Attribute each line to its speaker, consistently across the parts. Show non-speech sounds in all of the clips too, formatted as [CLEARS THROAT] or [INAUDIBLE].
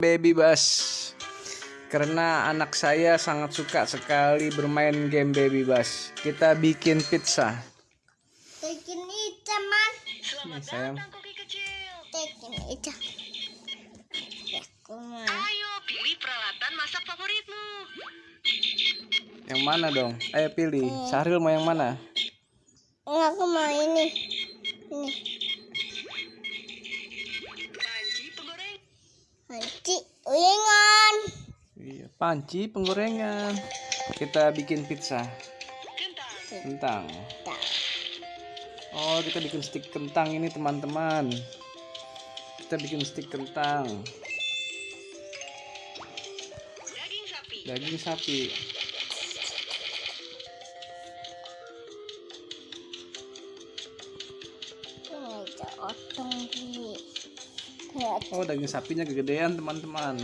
Speaker 1: Baby Bus karena anak saya sangat suka sekali bermain game Baby Bus. Kita bikin pizza.
Speaker 2: Tekin Ica, Man.
Speaker 1: Nih, sayang.
Speaker 3: Koki kecil.
Speaker 2: Ya, kumaha.
Speaker 3: Ayo pilih peralatan masak favoritmu.
Speaker 1: Yang mana dong? Ayo pilih. Sahril mau yang mana?
Speaker 2: Enggak, aku mau ini. Ini. Uyengan.
Speaker 1: Iya, panci penggorengan. Kita bikin pizza.
Speaker 3: Kentang.
Speaker 1: Oh, kita bikin stik kentang ini teman-teman. Kita bikin stik kentang.
Speaker 3: Daging sapi.
Speaker 1: Daging sapi. Oh, daging sapinya kegedean teman-teman.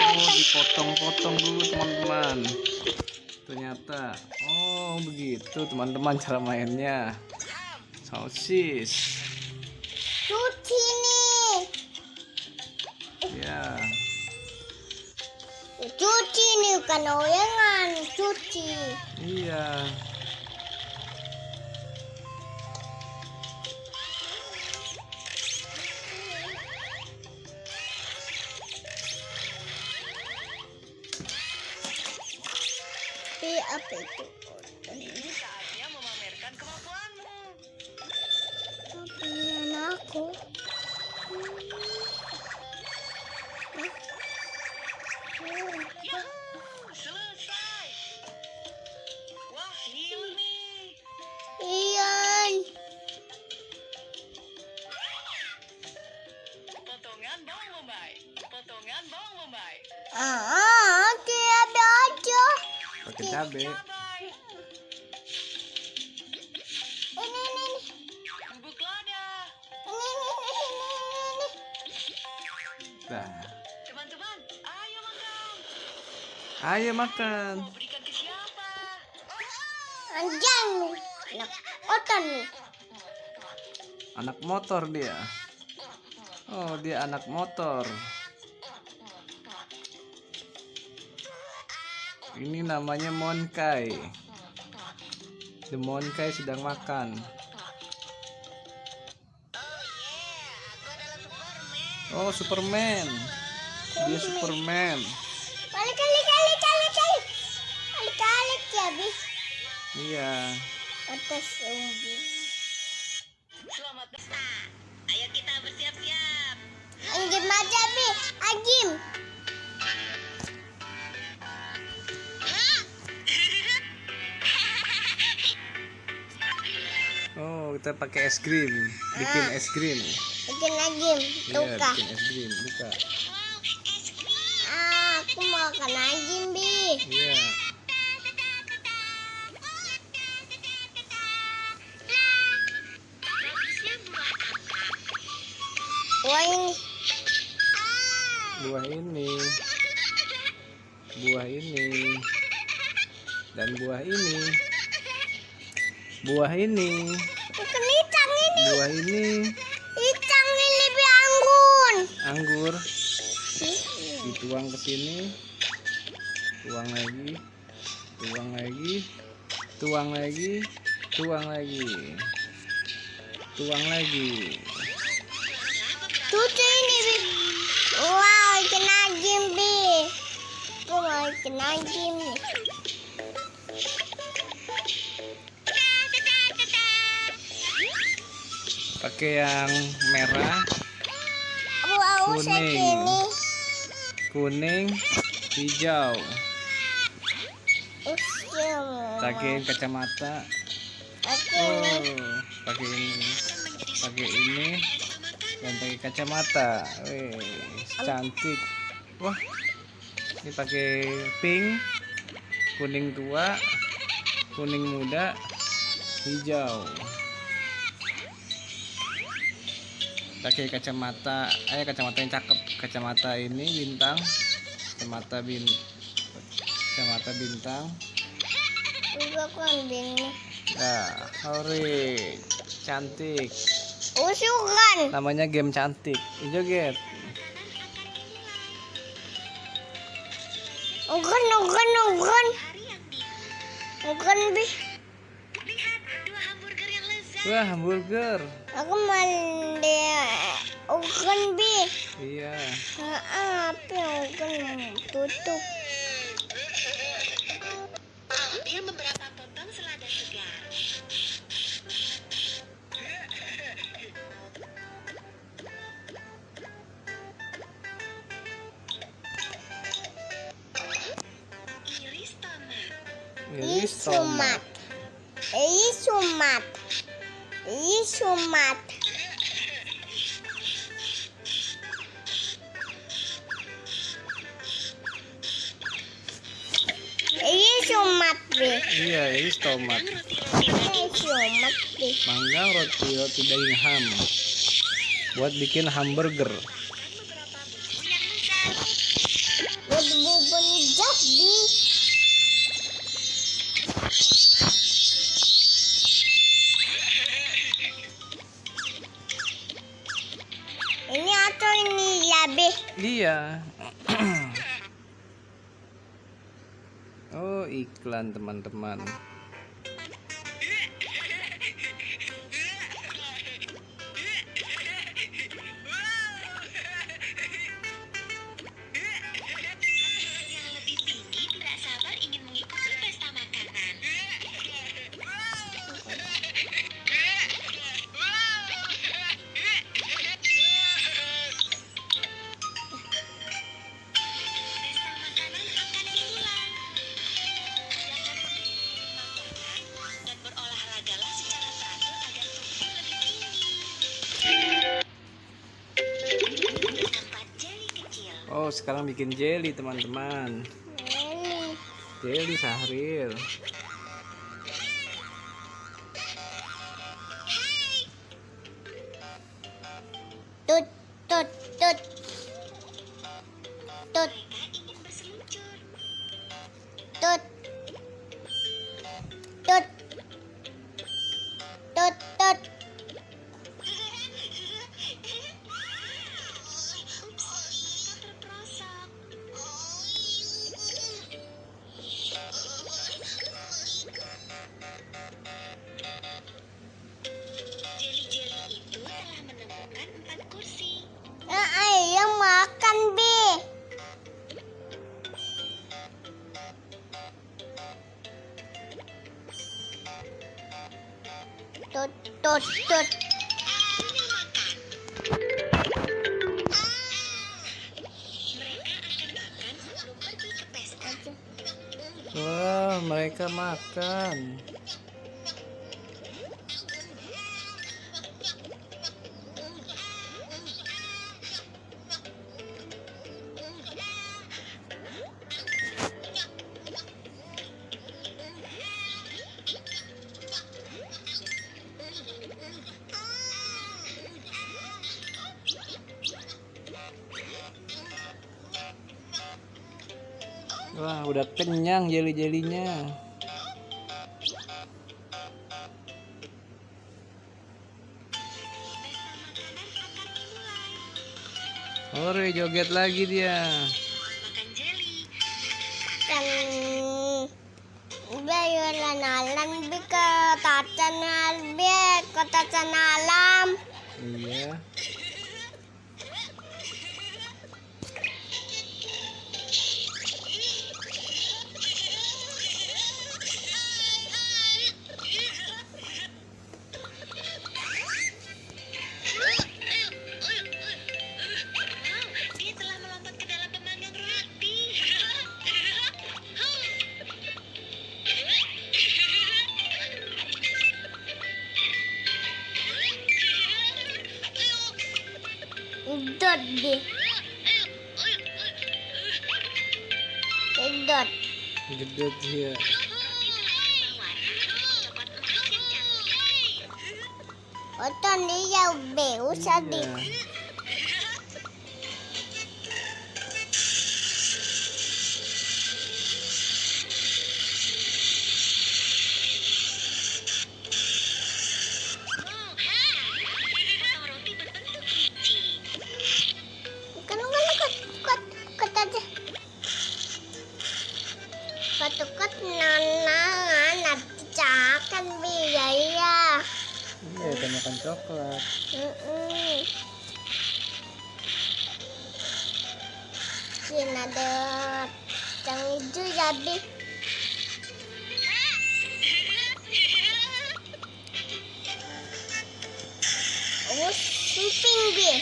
Speaker 1: Oh, dipotong-potong dulu teman-teman. Ternyata, oh begitu teman-teman cara mainnya. Sosis.
Speaker 2: cuci Nih bukan oyengan, cuci.
Speaker 1: Iya.
Speaker 2: Tapi apa itu?
Speaker 3: Saatnya memamerkan kemampuanmu.
Speaker 2: Apa ini aku?
Speaker 1: Cabe.
Speaker 2: Ini, ini, ini,
Speaker 3: Bubuk lada.
Speaker 2: ini, ini, ini, ini, ini.
Speaker 1: Nah,
Speaker 3: Teman-teman, ayo makan.
Speaker 1: ayo makan.
Speaker 3: Mau berikan ke siapa?
Speaker 2: Anjang, nak oton nih.
Speaker 1: Anak motor dia. Oh, dia anak motor. Ini namanya Monkai. The Monkai sedang makan. Oh, Superman. Dia Superman.
Speaker 2: Kali, kali, kali, kali, kali. Kali, kali, ya, bi.
Speaker 1: Iya.
Speaker 2: Atas umbi.
Speaker 3: Selamat datang. Ayo kita bersiap-siap.
Speaker 2: Anjim aja, bi. Anjim.
Speaker 1: Kita pakai es krim. Bikin es krim.
Speaker 2: Bikin anjim.
Speaker 1: Iya,
Speaker 2: Tuka.
Speaker 1: bikin es krim. Buka.
Speaker 2: Ah, aku mau makan anjim, bi.
Speaker 1: Iya.
Speaker 2: Wah, ini.
Speaker 1: buah ini buah ini dan buah ini buah ini
Speaker 2: Bukan icang ini.
Speaker 1: buah ini.
Speaker 2: Icang ini lebih anggun.
Speaker 1: anggur. Dituang ke sini. Tuang lagi. Tuang lagi. Tuang lagi. Tuang lagi. Tuang lagi.
Speaker 2: Cucu ini, Bi. Wow, ikan anjing, Bi. Mau ikan
Speaker 1: pakai yang merah Kuning. kuning hijau
Speaker 2: Usia
Speaker 1: pakai kacamata. Oh, pakai ini, pakai ini, dan pakai kacamata. Wih, cantik. Wah, ini pakai pink, kuning tua, kuning muda, hijau. Pakai kacamata, ayo kacamata yang cakep. Kacamata ini bintang, kacamata bin,
Speaker 4: kacamata bintang
Speaker 2: Juga
Speaker 4: nah hore cantik
Speaker 2: Usukan.
Speaker 4: namanya game cantik joget
Speaker 2: ugan, ugan. Ugan
Speaker 4: wah hamburger
Speaker 2: Aku mandi. Ugan bi.
Speaker 4: iya
Speaker 2: Ah, apa yang ugan tutup?
Speaker 1: Ambil
Speaker 2: Isumat. Isumat bi.
Speaker 4: iya iris tomat
Speaker 2: Isumat bi.
Speaker 4: manggang roti roti daging ham buat bikin hamburger
Speaker 2: ya
Speaker 4: iya. [CLEARS THROAT] Oh iklan teman-teman sekarang bikin jelly teman-teman. Jelly. Sahrir wah mereka makan kenyang jeli-jelinya. Ore, joget lagi dia.
Speaker 1: Makan jeli.
Speaker 2: Alam bi ke tatan bi ke tatan alam.
Speaker 4: Iya.
Speaker 2: Yeah. Suping bi.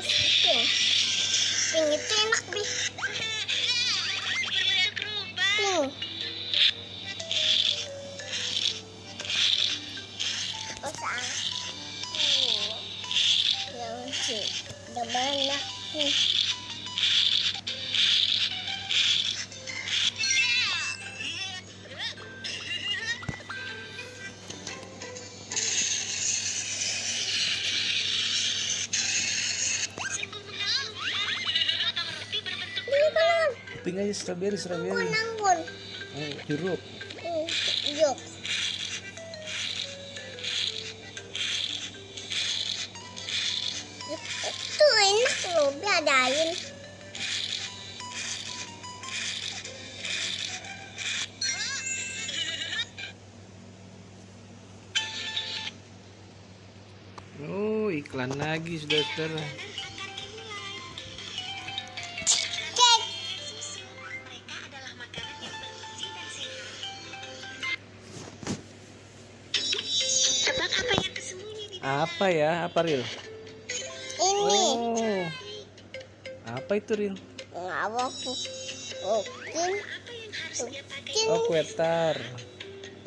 Speaker 2: Suping. Ping itu enak bi. Kan
Speaker 1: Ping aja strawberry, strawberry. Oh, jeruk.
Speaker 2: Yuk. Itu enak loh, biadain.
Speaker 1: Oh, iklan lagi, saudara.
Speaker 2: Cek.
Speaker 3: Apa
Speaker 1: ya? Apa, Ril?
Speaker 2: Ini.
Speaker 1: Oh. Apa itu, Ril?
Speaker 2: Okin. Okin.
Speaker 1: Oh, kue tar.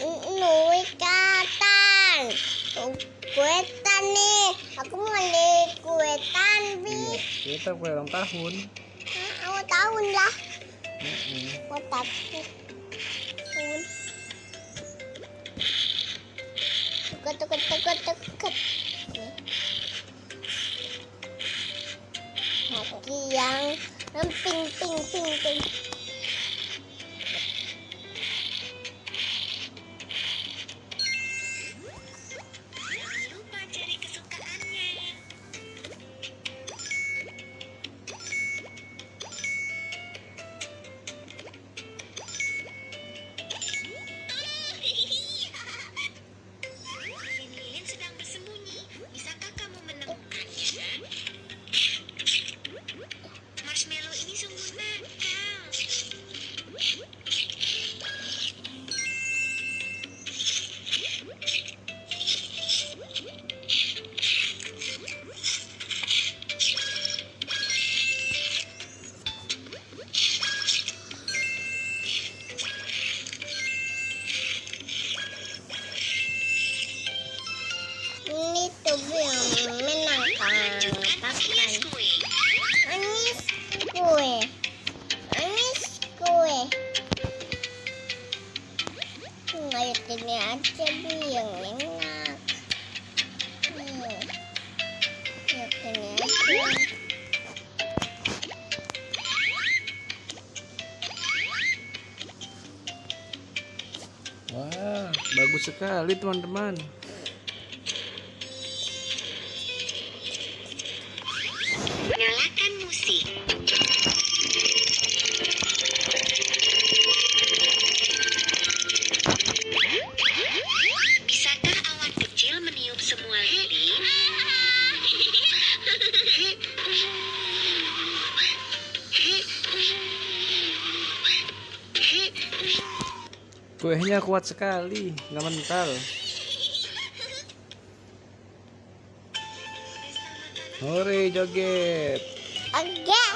Speaker 2: Nui katan. Kuetan nih. Aku mau nih kuetan, Bi.
Speaker 1: Iya, kita kue ulang tahun.
Speaker 2: Ah, tahun lah. Kotak. Tahun. Tuket, tuket, tuket. Kaki yang yang pink, pink, pink,
Speaker 1: sekali, teman-teman. Kuehnya kuat sekali, nggak mental. Hore, joget.
Speaker 2: Oke.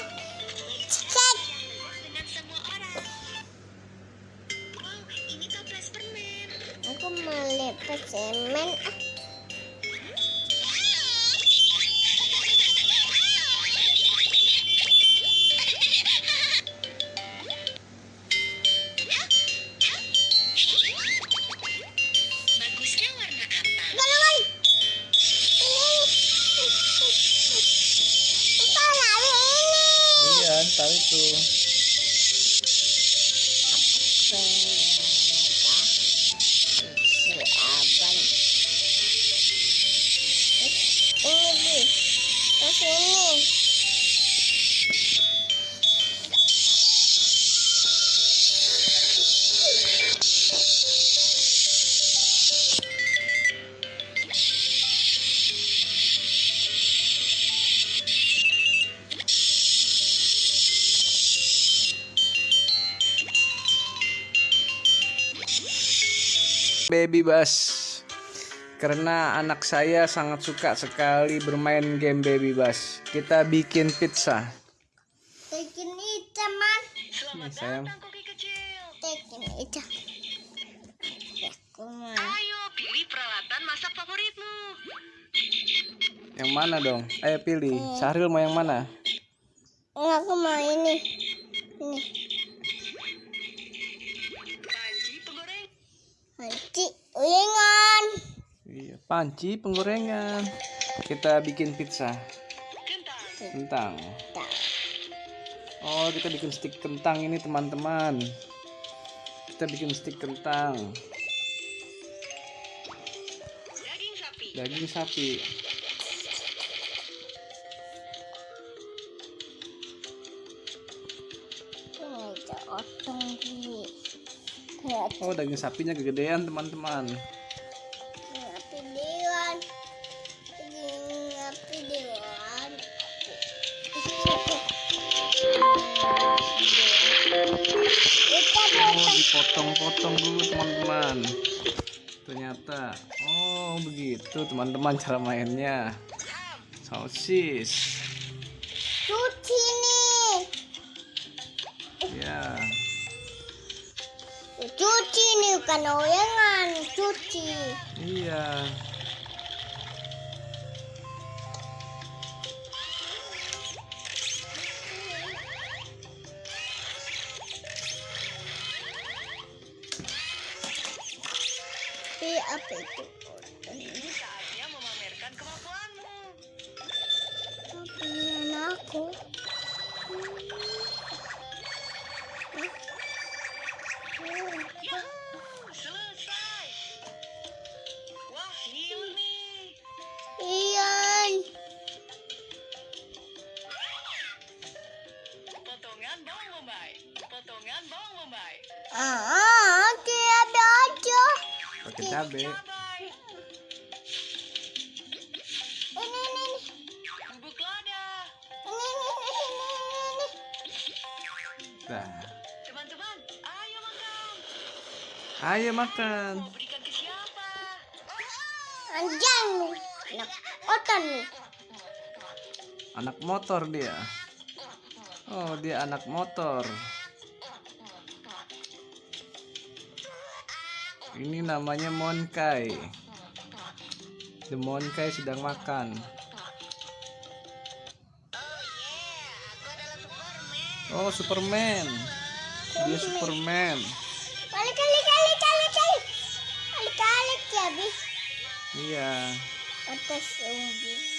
Speaker 1: Baby Bus karena anak saya sangat suka sekali bermain game Baby Bus. Kita bikin pizza.
Speaker 2: Tekin itu man.
Speaker 1: Nih, sayang.
Speaker 3: Koki kecil.
Speaker 2: Aku mah.
Speaker 3: Ayo pilih peralatan masak favoritmu.
Speaker 1: Yang mana dong? Ayo pilih. Syahril mau yang mana?
Speaker 2: Aku mau. Ini.
Speaker 3: Panci
Speaker 1: penggorengan. Kita bikin pizza.
Speaker 3: Kentang.
Speaker 1: Oh, kita bikin stik kentang ini teman-teman. Kita bikin stik kentang.
Speaker 3: Daging sapi.
Speaker 1: Daging sapi. Oh, daging sapinya kegedean teman-teman. Begitu teman-teman cara mainnya. Sosis.
Speaker 2: cuci nih.
Speaker 1: Ya.
Speaker 2: Cuci nih bukan oyangan, cuci.
Speaker 1: Iya.
Speaker 3: Yahoo! Selesai. Wah, gila nih.
Speaker 2: Iyan.
Speaker 3: Potongan bawang bombay. Potongan bawang bombay.
Speaker 2: Ah, aja.
Speaker 1: Pakai cabe.
Speaker 3: Ayo makan. Mau berikan ke siapa?
Speaker 2: Anjang. Anak otan nih.
Speaker 1: Anak motor dia. Oh, dia anak motor. Ini namanya Monkai. The Monkai sedang makan. Oh, Superman. Dia Superman. Iya.
Speaker 2: Atas umbi.